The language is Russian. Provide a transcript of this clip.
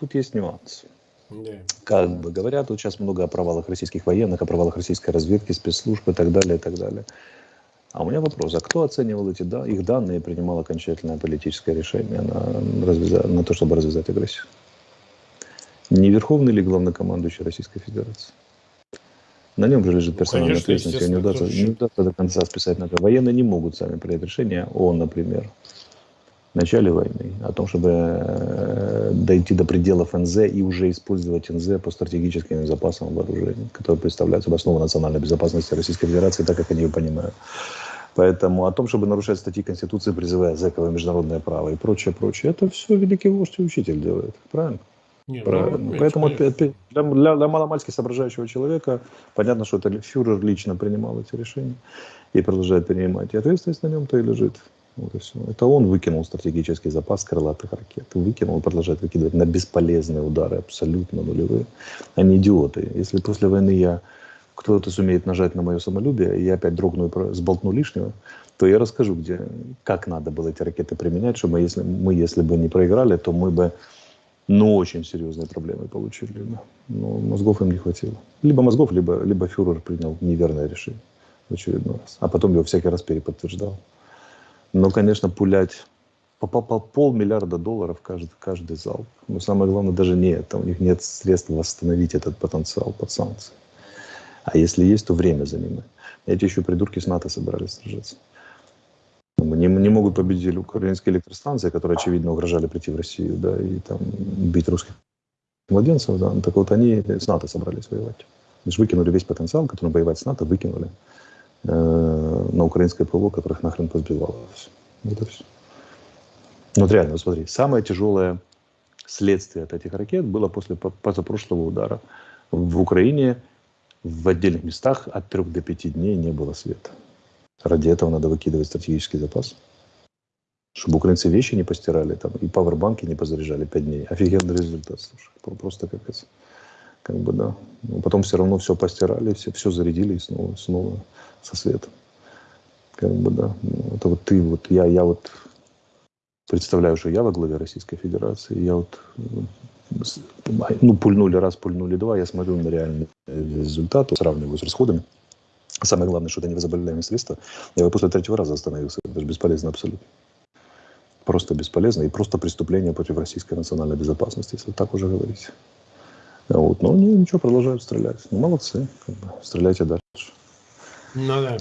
тут есть нюанс. Как бы говорят, тут сейчас много о провалах российских военных, о провалах российской разведки, спецслужб и так далее, и так далее. А у меня вопрос, а кто оценивал эти да, их данные и принимал окончательное политическое решение на, развяза- на то, чтобы развязать агрессию? Не Верховный ли главнокомандующий Российской Федерации? На нем же лежит Ну, персональная конечно, ответственность, ее не удастся, не удастся до конца списать на это. Военные не могут сами принять решение о, например, начале войны, о том, чтобы э, дойти до пределов НЗ и уже использовать НЗ по стратегическим запасам вооружений, которые представляют собой основу национальной безопасности Российской Федерации, так как они ее понимают. Поэтому о том, чтобы нарушать статьи Конституции, призывая зэковое международное право и прочее, прочее, это все великий вождь и учитель делает. Правильно? Не, ну, Правильно. опять, Поэтому конечно. для, для, для маломальски соображающего человека понятно, что это фюрер лично принимал эти решения и продолжает принимать. И ответственность на нем-то и лежит. Вот и все. Это он выкинул стратегический запас крылатых ракет. Выкинул продолжает выкидывать на бесполезные удары, абсолютно нулевые. Они идиоты. Если после войны я кто-то сумеет нажать на мое самолюбие, и я опять дрогну и сболтну лишнего, то я расскажу, где, как надо было эти ракеты применять, чтобы если, мы, если бы не проиграли, то мы бы ну, очень серьезные проблемы получили. Но мозгов им не хватило. Либо мозгов, либо, либо фюрер принял неверное решение в очередной раз. А потом его всякий раз переподтверждал. Но, конечно, пулять по, по- по полмиллиарда долларов каждый, каждый залп. Но самое главное даже не это. У них нет средств восстановить этот потенциал под санкции. А если есть, то время занимает. Эти еще придурки с НАТО собирались сражаться. Не, не могут победить украинские электростанции, которые, очевидно, угрожали прийти в Россию, да, и там бить русских младенцев, да. Так вот, они с НАТО собрались воевать. Лишь выкинули весь потенциал, который воевать с НАТО, выкинули э, на украинское ПВО, которых нахрен позбивало. Всё. Вот и все. Ну, вот реально, смотри, самое тяжелое следствие от этих ракет было после по- позапрошлого удара. В Украине в отдельных местах от 3 до 5 дней не было света. Ради этого надо выкидывать стратегический запас. Чтобы украинцы вещи не постирали там, и пауэрбанки не позаряжали 5 дней. Офигенный результат, слушай. Про- Просто капец. Как бы, да. Но потом все равно все постирали, все, все зарядили и снова, снова со светом. Как бы, да. Ну, Это вот ты, вот я, я вот представляю, что я во главе Российской Федерации, я вот с- ну, пульнули раз, пульнули два, я смотрю на реальный результат, сравниваю с расходами. Самое главное, что это невозобновляемые средства. Я бы после третьего раза остановился. Это же бесполезно абсолютно. Просто бесполезно и просто преступление против российской национальной безопасности, если так уже говорить. Вот. Но они ничего, продолжают стрелять. Ну, молодцы. Как бы. Стреляйте дальше. Ну да.